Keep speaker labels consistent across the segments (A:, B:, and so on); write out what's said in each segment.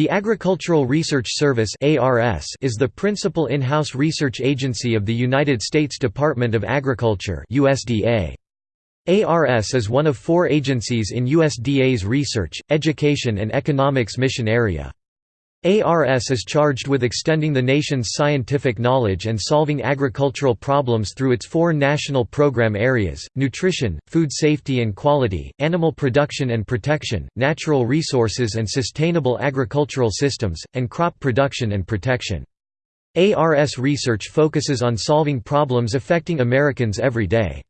A: The Agricultural Research Service is the principal in-house research agency of the United States Department of Agriculture. ARS is one of four agencies in USDA's research, education and economics mission area. ARS is charged with extending the nation's scientific knowledge and solving agricultural problems through its four national program areas, nutrition, food safety and quality, animal production and protection, natural resources and sustainable agricultural systems, and crop production and protection. ARS research focuses on solving problems affecting Americans every day.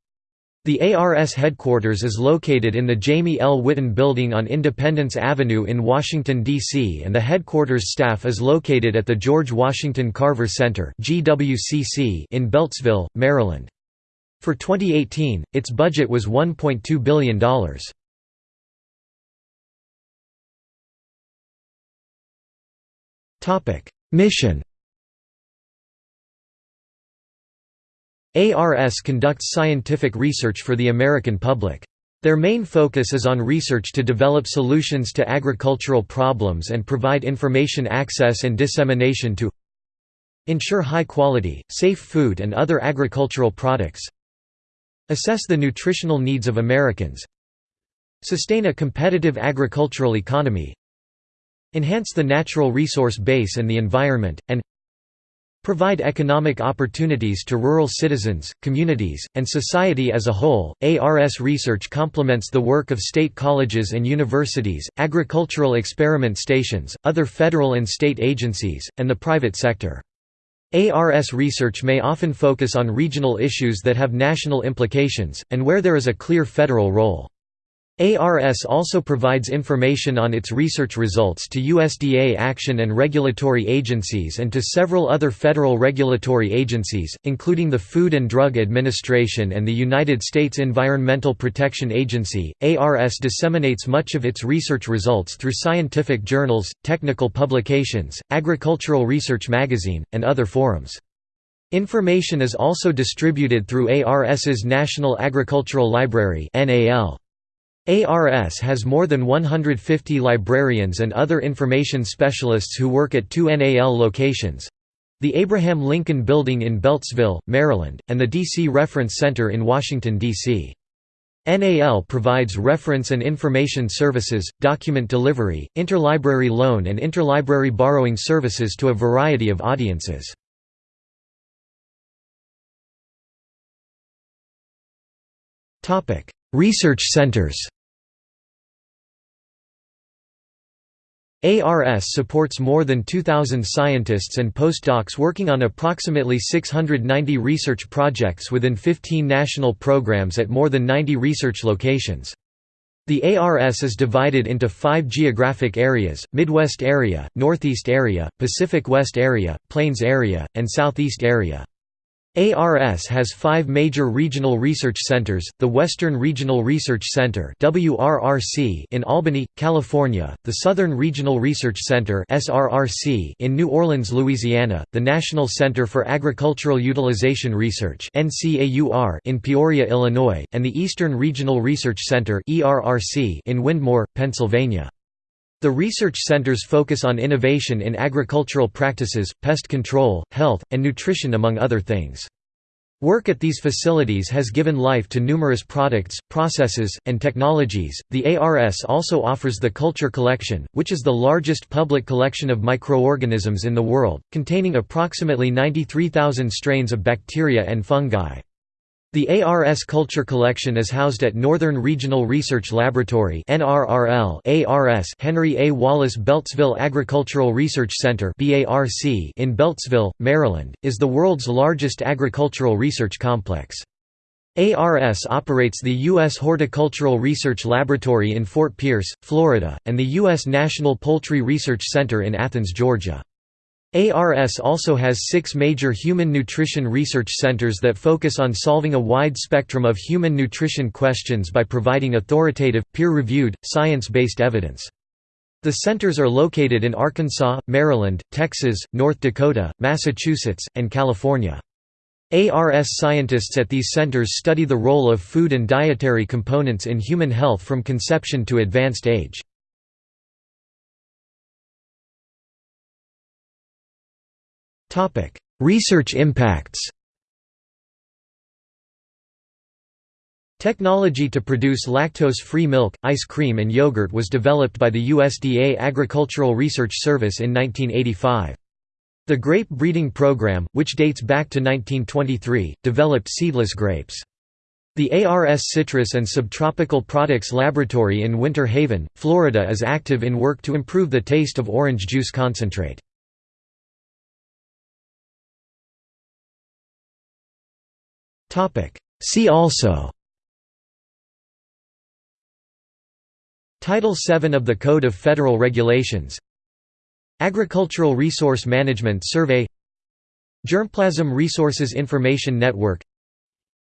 A: The ARS headquarters is located in the Jamie L. Whitten Building on Independence Avenue in Washington, D.C. and the headquarters staff is located at the George Washington Carver Center in Beltsville, Maryland. For 2018, its budget was $1.2 billion. Mission ARS conducts scientific research for the American public. Their main focus is on research to develop solutions to agricultural problems and provide information access and dissemination to ensure high quality, safe food and other agricultural products assess the nutritional needs of Americans sustain a competitive agricultural economy enhance the natural resource base and the environment, and provide economic opportunities to rural citizens, communities, and society as a whole. ARS research complements the work of state colleges and universities, agricultural experiment stations, other federal and state agencies, and the private sector. ARS research may often focus on regional issues that have national implications, and where there is a clear federal role. ARS also provides information on its research results to USDA action and regulatory agencies and to several other federal regulatory agencies, including the Food and Drug Administration and the United States Environmental Protection Agency. ARS disseminates much of its research results through scientific journals, technical publications, Agricultural Research Magazine, and other forums. Information is also distributed through ARS's National Agricultural Library (NAL). ARS has more than 150 librarians and other information specialists who work at two NAL locations—the Abraham Lincoln Building in Beltsville, Maryland, and the DC Reference Center in Washington, D.C. NAL provides reference and information services, document delivery, interlibrary loan and interlibrary borrowing services to a variety of audiences. Research centers ARS supports more than 2,000 scientists and postdocs working on approximately 690 research projects within 15 national programs at more than 90 research locations. The ARS is divided into five geographic areas, Midwest Area, Northeast Area, Pacific West Area, Plains Area, and Southeast Area. ARS has five major regional research centers, the Western Regional Research Center in Albany, California, the Southern Regional Research Center in New Orleans, Louisiana, the National Center for Agricultural Utilization Research in Peoria, Illinois, and the Eastern Regional Research Center in Wyndmoor, Pennsylvania. The research centers focus on innovation in agricultural practices, pest control, health, and nutrition among other things. Work at these facilities has given life to numerous products, processes, and technologies. The ARS also offers the Culture Collection, which is the largest public collection of microorganisms in the world, containing approximately 93,000 strains of bacteria and fungi. The ARS Culture Collection is housed at Northern Regional Research Laboratory ARS Henry A. Wallace Beltsville Agricultural Research Center in Beltsville, Maryland, is the world's largest agricultural research complex. ARS operates the U.S. Horticultural Research Laboratory in Fort Pierce, Florida, and the U.S. National Poultry Research Center in Athens, Georgia. ARS also has six major human nutrition research centers that focus on solving a wide spectrum of human nutrition questions by providing authoritative, peer-reviewed, science-based evidence. The centers are located in Arkansas, Maryland, Texas, North Dakota, Massachusetts, and California. ARS scientists at these centers study the role of food and dietary components in human health from conception to advanced age. Research impacts Technology to produce lactose-free milk, ice cream and yogurt was developed by the USDA Agricultural Research Service in 1985. The grape breeding program, which dates back to 1923, developed seedless grapes. The ARS Citrus and Subtropical Products Laboratory in Winter Haven, Florida is active in work to improve the taste of orange juice concentrate. See also. Title VII of the Code of Federal Regulations. Agricultural Resource Management Survey. Germplasm Resources Information Network.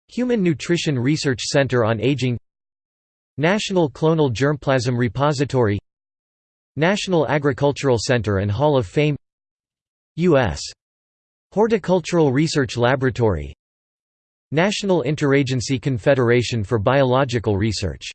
A: Human Nutrition Research Center on Aging. National Clonal Germplasm Repository. National Agricultural Center and Hall of Fame. U.S. Horticultural Research Laboratory National Interagency Confederation for Biological Research